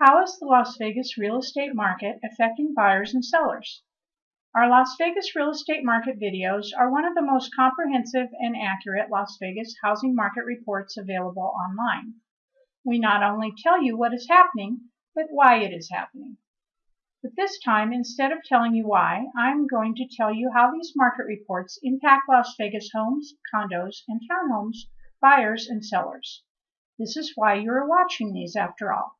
How is the Las Vegas real estate market affecting buyers and sellers? Our Las Vegas real estate market videos are one of the most comprehensive and accurate Las Vegas housing market reports available online. We not only tell you what is happening, but why it is happening. But this time, instead of telling you why, I'm going to tell you how these market reports impact Las Vegas homes, condos, and townhomes, buyers, and sellers. This is why you are watching these after all.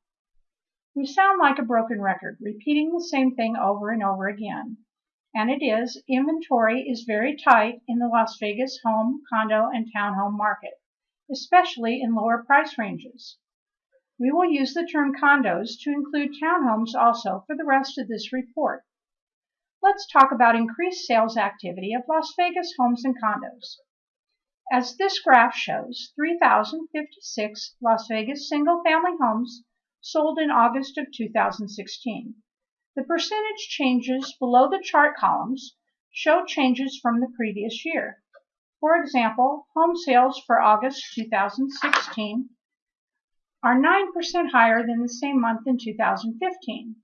We sound like a broken record, repeating the same thing over and over again. And it is, inventory is very tight in the Las Vegas home, condo, and townhome market, especially in lower price ranges. We will use the term condos to include townhomes also for the rest of this report. Let's talk about increased sales activity of Las Vegas homes and condos. As this graph shows, 3,056 Las Vegas single-family homes sold in August of 2016. The percentage changes below the chart columns show changes from the previous year. For example, home sales for August 2016 are 9% higher than the same month in 2015.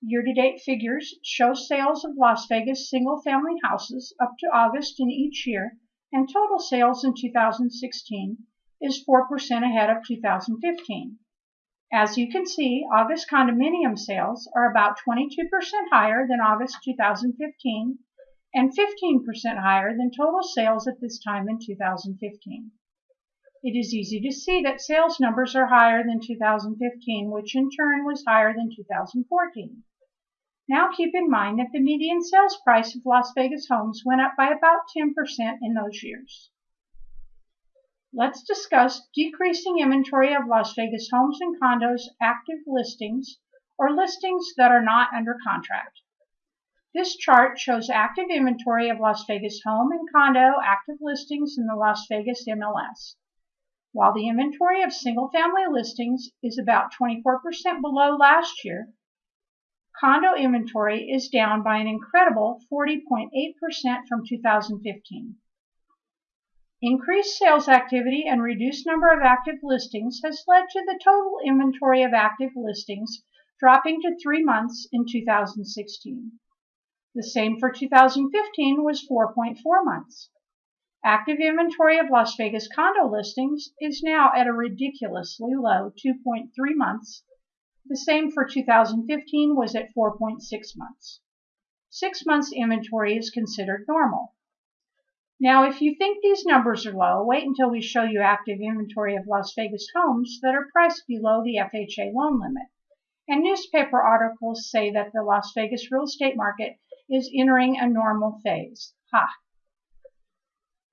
Year-to-date figures show sales of Las Vegas single-family houses up to August in each year, and total sales in 2016 is 4% ahead of 2015. As you can see, August condominium sales are about 22% higher than August 2015 and 15% higher than total sales at this time in 2015. It is easy to see that sales numbers are higher than 2015, which in turn was higher than 2014. Now keep in mind that the median sales price of Las Vegas homes went up by about 10% in those years. Let's discuss decreasing inventory of Las Vegas homes and condos active listings or listings that are not under contract. This chart shows active inventory of Las Vegas home and condo active listings in the Las Vegas MLS. While the inventory of single-family listings is about 24% below last year, condo inventory is down by an incredible 40.8% from 2015. Increased sales activity and reduced number of active listings has led to the total inventory of active listings dropping to three months in 2016. The same for 2015 was 4.4 months. Active inventory of Las Vegas condo listings is now at a ridiculously low 2.3 months. The same for 2015 was at 4.6 months. Six months inventory is considered normal. Now, if you think these numbers are low, wait until we show you active inventory of Las Vegas homes that are priced below the FHA loan limit. And newspaper articles say that the Las Vegas real estate market is entering a normal phase. Ha!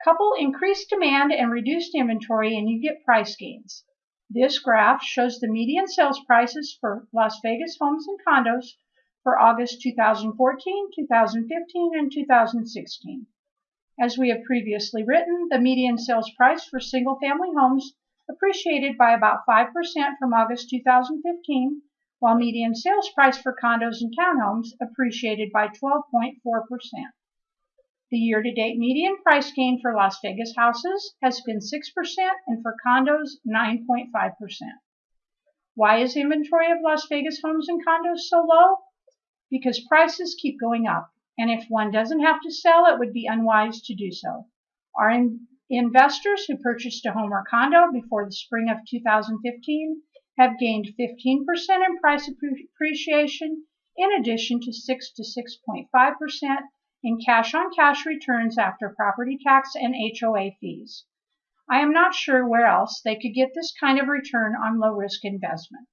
Couple increased demand and reduced inventory and you get price gains. This graph shows the median sales prices for Las Vegas homes and condos for August 2014, 2015, and 2016. As we have previously written, the median sales price for single-family homes appreciated by about 5% from August 2015, while median sales price for condos and townhomes appreciated by 12.4%. The year-to-date median price gain for Las Vegas houses has been 6% and for condos 9.5%. Why is inventory of Las Vegas homes and condos so low? Because prices keep going up and if one doesn't have to sell, it would be unwise to do so. Our in investors who purchased a home or condo before the spring of 2015 have gained 15% in price appreciation in addition to 6 to 6.5% in cash on cash returns after property tax and HOA fees. I am not sure where else they could get this kind of return on low risk investment.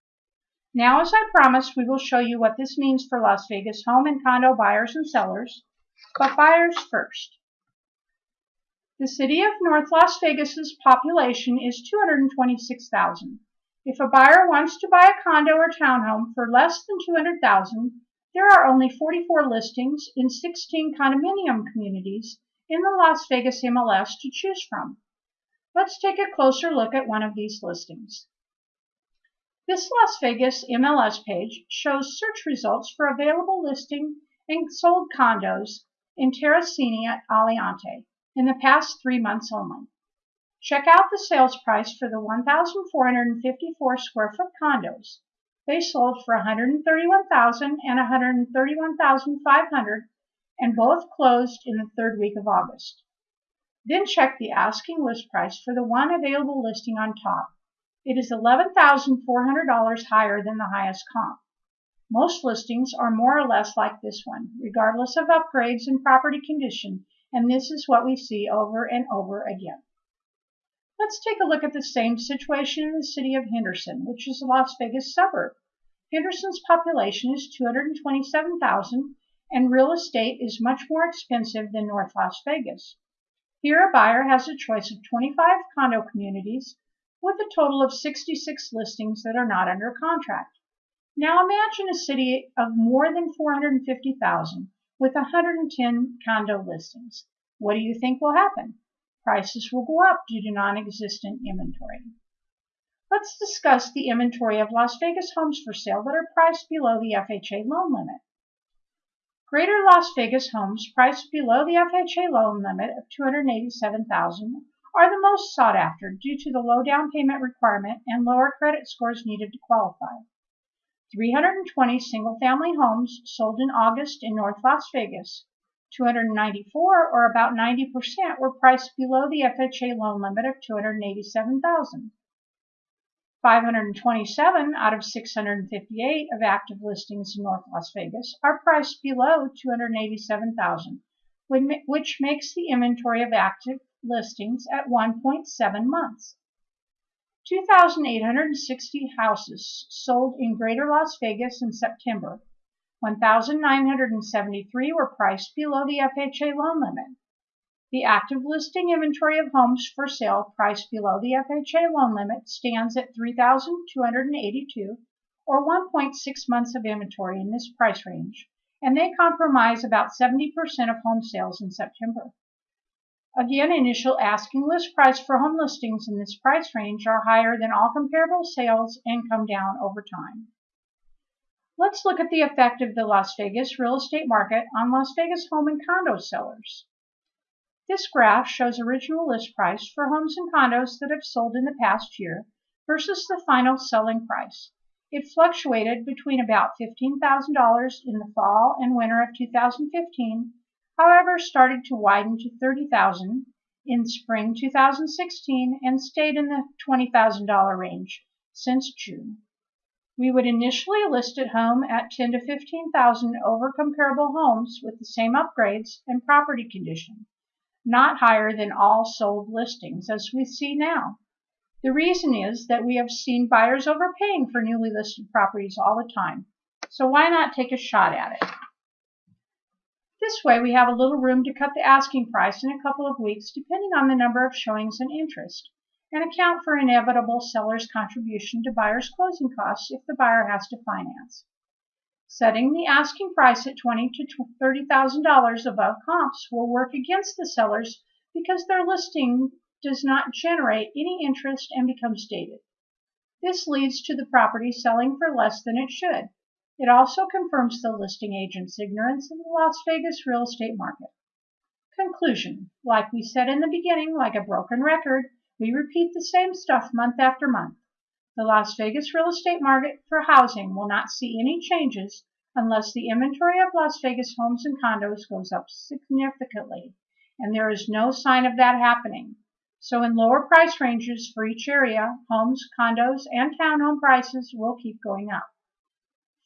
Now, as I promised, we will show you what this means for Las Vegas home and condo buyers and sellers, but buyers first. The city of North Las Vegas's population is 226,000. If a buyer wants to buy a condo or townhome for less than 200,000, there are only 44 listings in 16 condominium communities in the Las Vegas MLS to choose from. Let's take a closer look at one of these listings. This Las Vegas MLS page shows search results for available listing and sold condos in Terracini Aliante in the past three months only. Check out the sales price for the 1,454 square foot condos. They sold for 131,000 and 131,500 and both closed in the third week of August. Then check the asking list price for the one available listing on top. It is $11,400 higher than the highest comp. Most listings are more or less like this one, regardless of upgrades and property condition, and this is what we see over and over again. Let's take a look at the same situation in the city of Henderson, which is a Las Vegas suburb. Henderson's population is 227,000 and real estate is much more expensive than North Las Vegas. Here a buyer has a choice of 25 condo communities with a total of 66 listings that are not under contract. Now imagine a city of more than 450,000 with 110 condo listings. What do you think will happen? prices will go up due to non-existent inventory. Let's discuss the inventory of Las Vegas homes for sale that are priced below the FHA loan limit. Greater Las Vegas homes priced below the FHA loan limit of 287,000 are the most sought after due to the low down payment requirement and lower credit scores needed to qualify. 320 single-family homes sold in August in North Las Vegas 294, or about 90%, were priced below the FHA loan limit of 287,000. 527 out of 658 of active listings in North Las Vegas are priced below 287,000, which makes the inventory of active listings at 1.7 months. 2,860 houses sold in Greater Las Vegas in September, 1,973 were priced below the FHA loan limit. The active listing inventory of homes for sale priced below the FHA loan limit stands at 3,282 or 1.6 months of inventory in this price range, and they comprise about 70% of home sales in September. Again, initial asking list price for home listings in this price range are higher than all comparable sales and come down over time. Let's look at the effect of the Las Vegas real estate market on Las Vegas home and condo sellers. This graph shows original list price for homes and condos that have sold in the past year versus the final selling price. It fluctuated between about $15,000 in the fall and winter of 2015, however started to widen to 30,000 in spring 2016 and stayed in the $20,000 range since June. We would initially list it home at 10 to 15,000 over comparable homes with the same upgrades and property condition, not higher than all sold listings as we see now. The reason is that we have seen buyers overpaying for newly listed properties all the time, so why not take a shot at it? This way we have a little room to cut the asking price in a couple of weeks depending on the number of showings and interest and account for inevitable seller's contribution to buyer's closing costs if the buyer has to finance. Setting the asking price at twenty to $30,000 above comps will work against the sellers because their listing does not generate any interest and becomes dated. This leads to the property selling for less than it should. It also confirms the listing agent's ignorance of the Las Vegas real estate market. Conclusion. Like we said in the beginning, like a broken record, we repeat the same stuff month after month. The Las Vegas real estate market for housing will not see any changes unless the inventory of Las Vegas homes and condos goes up significantly, and there is no sign of that happening. So in lower price ranges for each area, homes, condos, and townhome prices will keep going up.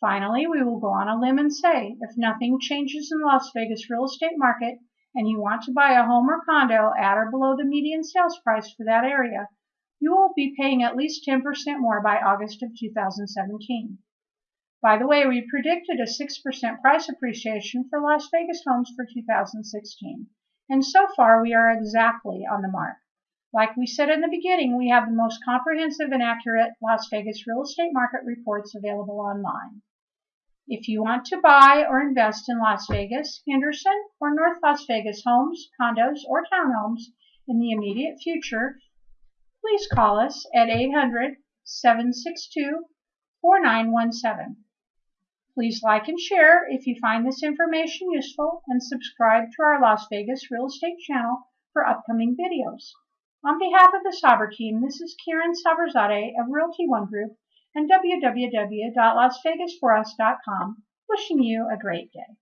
Finally, we will go on a limb and say, if nothing changes in Las Vegas real estate market, and you want to buy a home or condo at or below the median sales price for that area, you will be paying at least 10% more by August of 2017. By the way, we predicted a 6% price appreciation for Las Vegas homes for 2016, and so far we are exactly on the mark. Like we said in the beginning, we have the most comprehensive and accurate Las Vegas real estate market reports available online. If you want to buy or invest in Las Vegas, Henderson, or North Las Vegas homes, condos, or townhomes in the immediate future, please call us at 800-762-4917. Please like and share if you find this information useful and subscribe to our Las Vegas real estate channel for upcoming videos. On behalf of the Saber team, this is Karen Saberzadeh of Realty One Group and www.lasvegasforus.com, wishing you a great day.